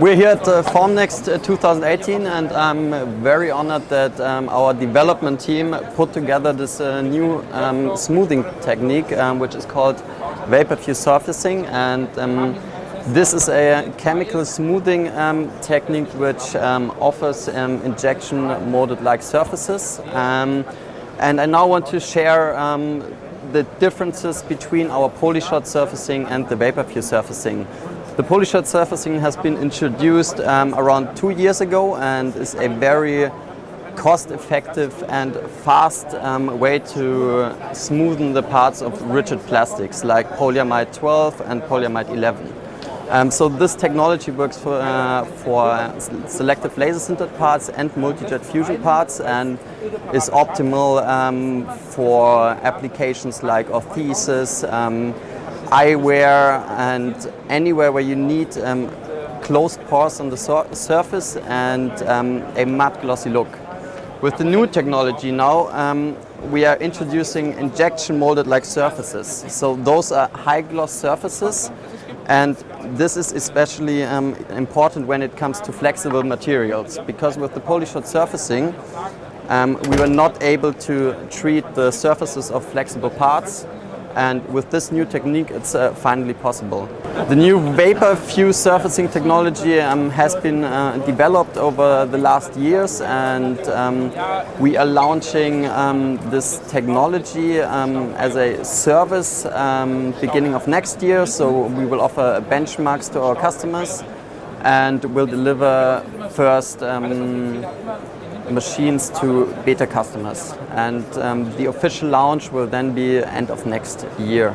We're here at uh, Formnext uh, 2018 and I'm very honored that um, our development team put together this uh, new um, smoothing technique um, which is called vapor fuse surfacing and um, this is a chemical smoothing um, technique which um, offers injection molded like surfaces and I now want to share the differences between our polyshot surfacing and the vapor fuse surfacing. The polyshot surfacing has been introduced um, around two years ago and is a very cost-effective and fast um, way to smoothen the parts of rigid plastics like polyamide 12 and polyamide 11. Um, so this technology works for, uh, for selective laser sintered parts and multi-jet fusion parts and is optimal um, for applications like orthesis, um, eyewear and anywhere where you need um, closed pores on the sur surface and um, a matte glossy look. With the new technology now, um, we are introducing injection molded like surfaces. So those are high gloss surfaces and this is especially um, important when it comes to flexible materials because with the polyshot surfacing um, we were not able to treat the surfaces of flexible parts and with this new technique it's uh, finally possible. The new vapor fuse surfacing technology um, has been uh, developed over the last years and um, we are launching um, this technology um, as a service um, beginning of next year so we will offer benchmarks to our customers and will deliver first machines to beta customers. And um, the official launch will then be end of next year.